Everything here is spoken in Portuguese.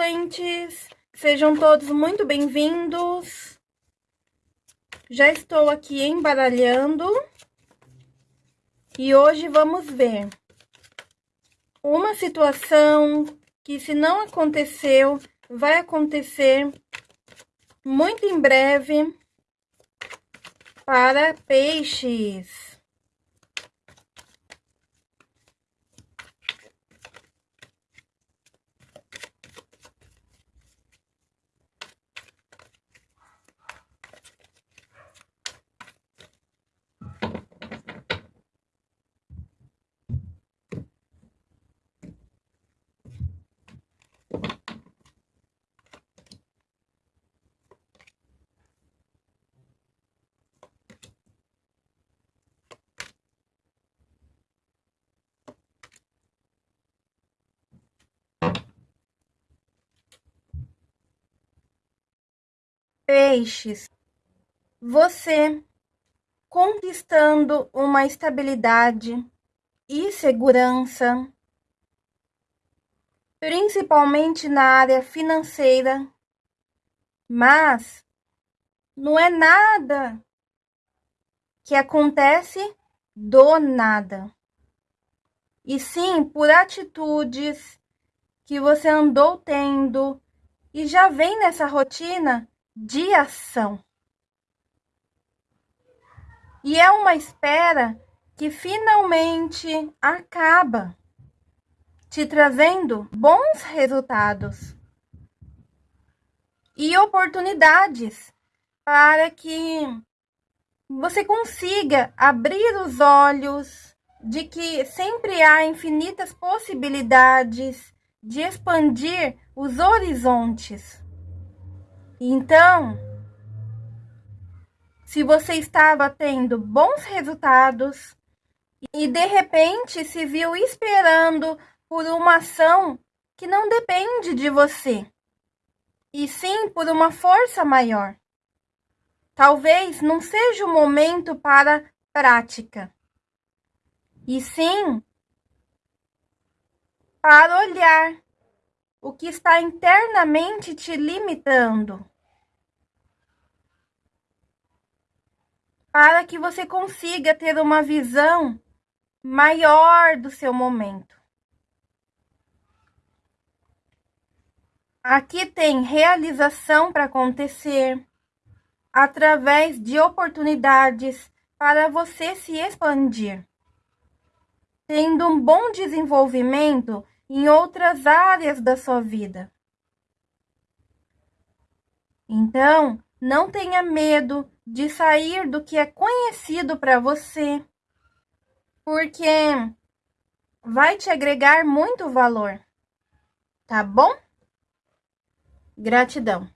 consulentes! Sejam todos muito bem-vindos. Já estou aqui embaralhando. E hoje vamos ver uma situação que se não aconteceu, vai acontecer muito em breve para peixes. Peixes, você conquistando uma estabilidade e segurança, principalmente na área financeira, mas não é nada que acontece do nada, e sim por atitudes que você andou tendo e já vem nessa rotina de ação. E é uma espera que finalmente acaba te trazendo bons resultados e oportunidades para que você consiga abrir os olhos de que sempre há infinitas possibilidades de expandir os horizontes. Então, se você estava tendo bons resultados e de repente se viu esperando por uma ação que não depende de você, e sim por uma força maior. Talvez não seja o momento para prática, e sim para olhar o que está internamente te limitando. para que você consiga ter uma visão maior do seu momento. Aqui tem realização para acontecer através de oportunidades para você se expandir, tendo um bom desenvolvimento em outras áreas da sua vida. Então, não tenha medo de sair do que é conhecido para você, porque vai te agregar muito valor, tá bom? Gratidão.